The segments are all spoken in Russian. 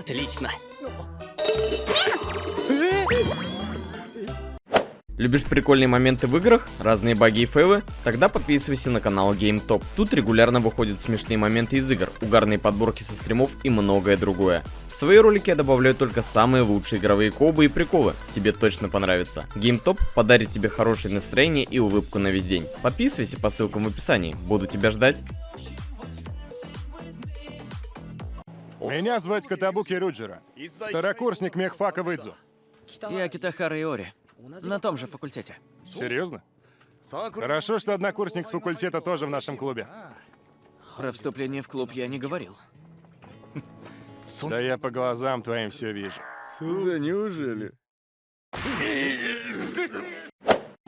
Отлично. Любишь прикольные моменты в играх, разные баги и фейлы? Тогда подписывайся на канал GameTop. Тут регулярно выходят смешные моменты из игр, угарные подборки со стримов и многое другое. В свои ролики я добавляю только самые лучшие игровые кобы и приколы. Тебе точно понравится. GameTop подарит тебе хорошее настроение и улыбку на весь день. Подписывайся по ссылкам в описании. Буду тебя ждать. Меня звать Катабуки Руджера. Второкурсник мехфака Выдзу. Я Китахара Иори. На том же факультете. Серьезно? Хорошо, что однокурсник с факультета тоже в нашем клубе. Про вступление в клуб я не говорил. Да я по глазам твоим все вижу. Да неужели?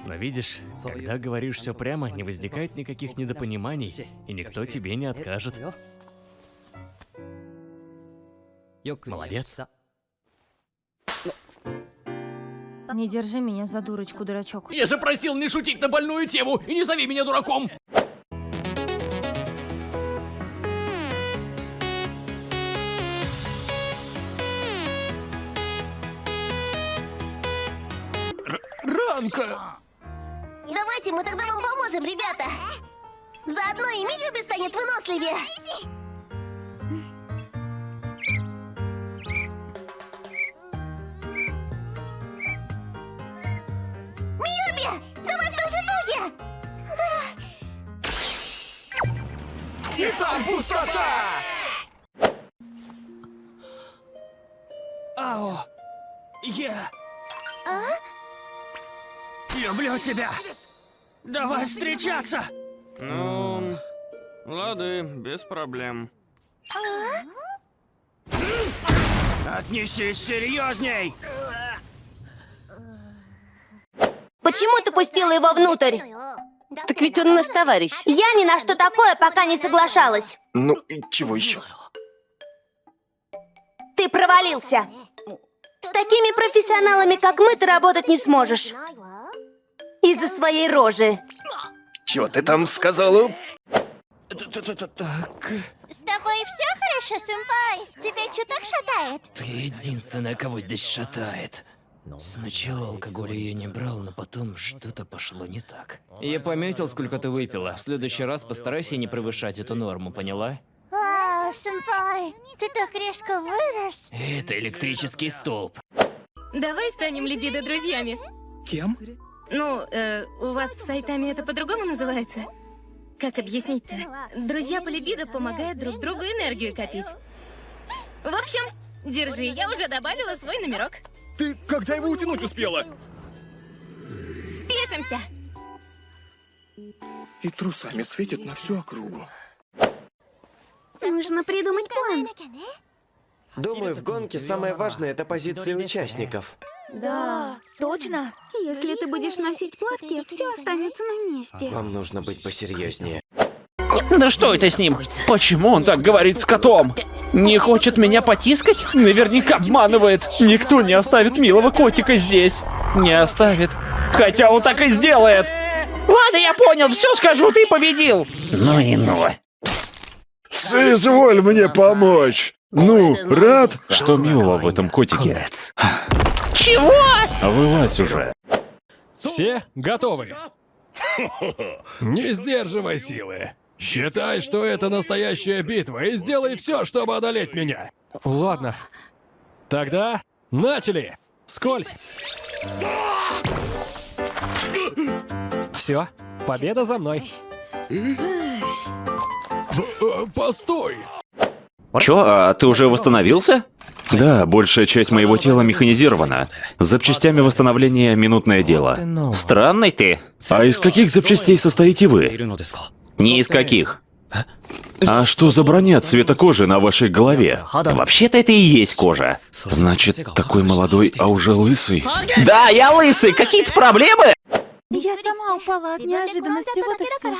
Но видишь, когда говоришь все прямо, не возникает никаких недопониманий, и никто тебе не откажет. Молодец. Не держи меня за дурочку, дурачок. Я же просил не шутить на больную тему и не зови меня дураком! Ранка! Давайте мы тогда вам поможем, ребята! Заодно и Миюби станет выносливее! Там пустота! Ао! Я... Люблю тебя! Давай встречаться! Ну, лады, без проблем. Отнесись серьезней! Почему ты пустила его внутрь? Так ведь он наш товарищ. Я ни на что такое пока не соглашалась. Ну, и чего еще? Ты провалился. С такими профессионалами, как мы, ты работать не сможешь. Из-за своей рожи. Чего ты там сказала? С тобой все хорошо, сэмпай? Тебя чуток шатает? Ты единственная, кого здесь шатает. Сначала алкоголя я не брал, но потом что-то пошло не так. Я пометил, сколько ты выпила. В следующий раз постарайся не превышать эту норму, поняла? Вау, сэмпай, ты так резко вырос. Это электрический столб. Давай станем либидо друзьями. Кем? Ну, э, у вас в Сайтаме это по-другому называется? Как объяснить-то? Друзья по либидо помогают друг другу энергию копить. В общем, держи, я уже добавила свой номерок. Ты когда его утянуть успела? Спешимся. И трусами светит на всю округу. Нужно придумать план. Думаю, в гонке самое важное это позиции участников. Да, точно. Если ты будешь носить плавки, все останется на месте. Вам нужно быть посерьезнее. Да что это с ним? Почему он так говорит с котом? Не хочет меня потискать? Наверняка обманывает. Никто не оставит милого котика здесь. Не оставит. Хотя он так и сделает. Ладно, я понял, все скажу, ты победил. Ну и ну. Соизволь мне помочь. Ну, рад? Что милого в этом котике? Чего? Вылазь уже. Все готовы? Не сдерживай силы. Считай, что это настоящая битва, и сделай все, чтобы одолеть меня. Ладно. Тогда начали. Скользь. Все, победа за мной. Постой. Чё, а ты уже восстановился? Да, большая часть моего тела механизирована. С запчастями восстановления минутное дело. Странный ты. А из каких запчастей состоите вы? Ни из каких. А что за броня цвета кожи на вашей голове? Вообще-то это и есть кожа. Значит, такой молодой, а уже лысый. Да, я лысый. Какие-то проблемы? Я сама упала от неожиданности, вот и все.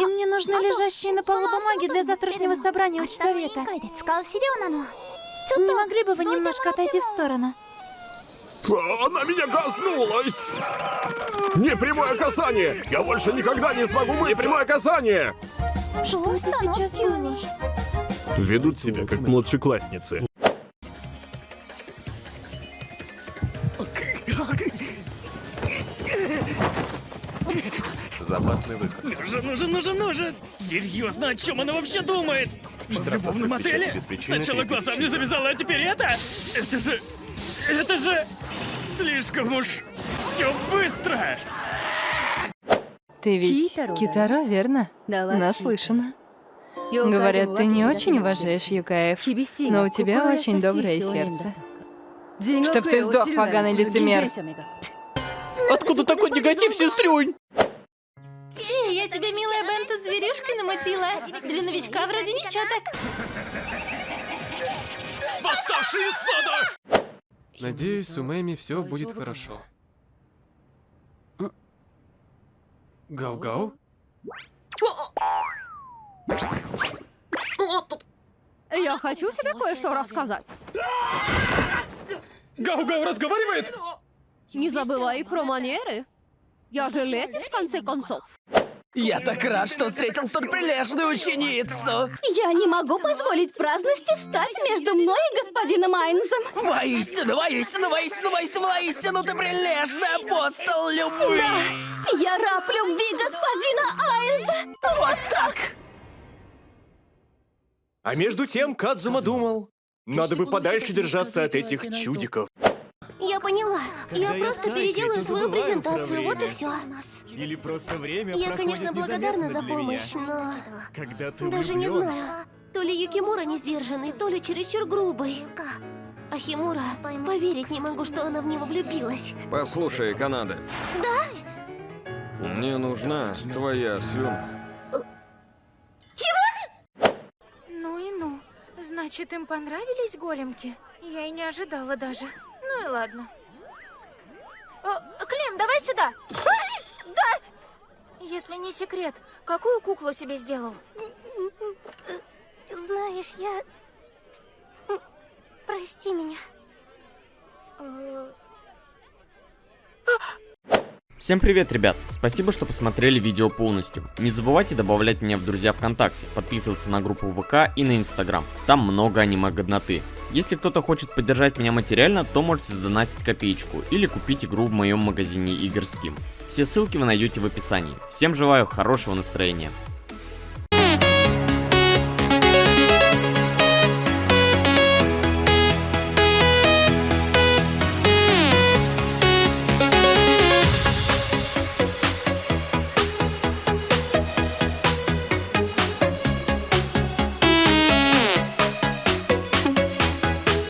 И мне нужны лежащие на полу бумаги для завтрашнего собрания учсовета. Не могли бы вы немножко отойти в сторону? Она меня коснулась! Непрямое касание! Я больше никогда не смогу мыть! Непрямое касание! Что это сейчас было? Ведут себя как младшеклассницы. Запасный выход. Нужен, нужен, нужен, нужен! Серьезно, о чем она вообще думает? В любовном отеле? Сначала глаза мне завязала, а теперь это? Это же... Это же... Слишком уж... Все быстро! Ты ведь Китаро, верно? Наслышана. Говорят, ты не очень уважаешь Юкаев, но у тебя очень доброе сердце. Чтоб ты сдох, поганый лицемер. Откуда такой негатив, сестрюнь? Че, я тебе, милая Бента, зверюшкой намутила. Для новичка вроде ничего так. Восставший из сада! Надеюсь, у Мэми все будет хорошо. А? Гау-гау? Я хочу тебе кое-что рассказать. Гау-гау разговаривает? Не забывай про манеры. Я же леди, в конце концов. Я так рад, что встретил столь прилежную ученицу. Я не могу позволить праздности встать между мной и господином Айнзом. Воистину, воистину, воистину, воистину, воистину, ты прилежный апостол любви. Да, я раб любви господина Айнза. Вот так. А между тем Кадзума думал, надо бы подальше держаться от этих чудиков. Я поняла. Я просто переделаю свою презентацию, вот и все. Или просто время Я, конечно, благодарна за помощь, но... Когда ты Даже не знаю. То ли Юкимура не сдержанный, то ли чересчур грубый. А Химура, поверить не могу, что она в него влюбилась. Послушай, Канада. Да? Мне нужна твоя слюна. Значит, им понравились големки? Я и не ожидала даже. Ну и ладно. О, Клем, давай сюда. Да! Если не секрет, какую куклу себе сделал? Знаешь, я... Прости меня. Всем привет, ребят! Спасибо, что посмотрели видео полностью. Не забывайте добавлять меня в друзья ВКонтакте, подписываться на группу ВК и на Инстаграм. Там много аниме-годноты. Если кто-то хочет поддержать меня материально, то можете задонатить копеечку или купить игру в моем магазине игр Steam. Все ссылки вы найдете в описании. Всем желаю хорошего настроения.